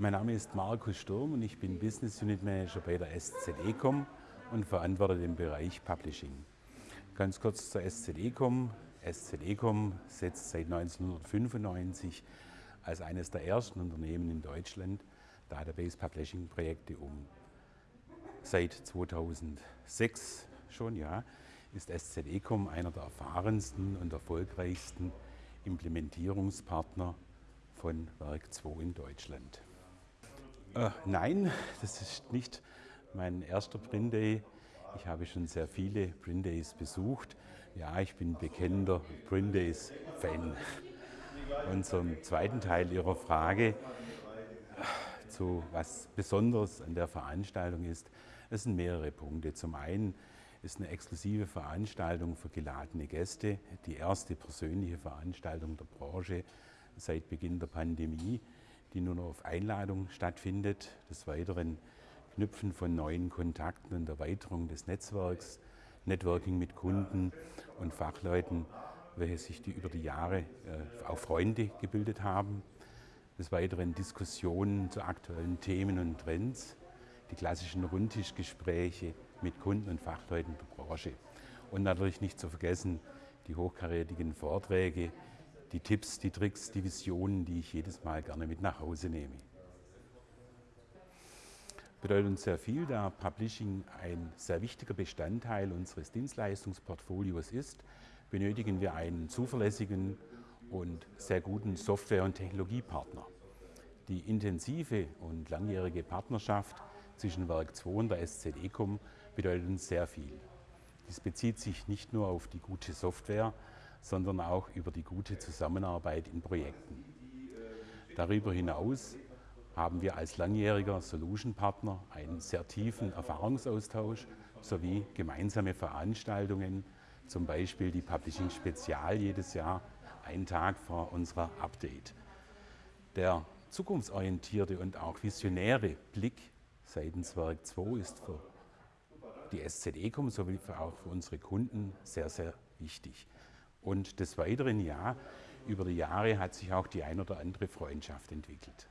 Mein Name ist Markus Sturm und ich bin Business Unit Manager bei der SZEcom und verantworte den Bereich Publishing. Ganz kurz zur SZEcom. SZEcom setzt seit 1995 als eines der ersten Unternehmen in Deutschland Database Publishing Projekte um. Seit 2006 schon, ja, ist SZEcom einer der erfahrensten und erfolgreichsten Implementierungspartner von Werk 2 in Deutschland. Äh, nein, das ist nicht mein erster Print Day. Ich habe schon sehr viele Print Days besucht. Ja, ich bin bekennender Print Days Fan. Und zum zweiten Teil Ihrer Frage, zu was Besonderes an der Veranstaltung ist, es sind mehrere Punkte. Zum einen ist eine exklusive Veranstaltung für geladene Gäste, die erste persönliche Veranstaltung der Branche seit Beginn der Pandemie, die nur noch auf Einladung stattfindet. Des Weiteren Knüpfen von neuen Kontakten und Erweiterung des Netzwerks, Networking mit Kunden und Fachleuten, welche sich die über die Jahre äh, auch Freunde gebildet haben. Des Weiteren Diskussionen zu aktuellen Themen und Trends, die klassischen Rundtischgespräche mit Kunden und Fachleuten der Branche. Und natürlich nicht zu vergessen die hochkarätigen Vorträge, die Tipps, die Tricks, die Visionen, die ich jedes Mal gerne mit nach Hause nehme. Bedeutet uns sehr viel, da Publishing ein sehr wichtiger Bestandteil unseres Dienstleistungsportfolios ist, benötigen wir einen zuverlässigen und sehr guten Software- und Technologiepartner. Die intensive und langjährige Partnerschaft zwischen Werk 2 und der SZEcom bedeutet uns sehr viel. Dies bezieht sich nicht nur auf die gute Software, sondern auch über die gute Zusammenarbeit in Projekten. Darüber hinaus haben wir als langjähriger Solution-Partner einen sehr tiefen Erfahrungsaustausch sowie gemeinsame Veranstaltungen, zum Beispiel die Publishing Spezial jedes Jahr, einen Tag vor unserer Update. Der zukunftsorientierte und auch visionäre Blick seitens Werk 2 ist für die SZEcom sowie auch für unsere Kunden sehr, sehr wichtig. Und des Weiteren, ja, über die Jahre hat sich auch die ein oder andere Freundschaft entwickelt.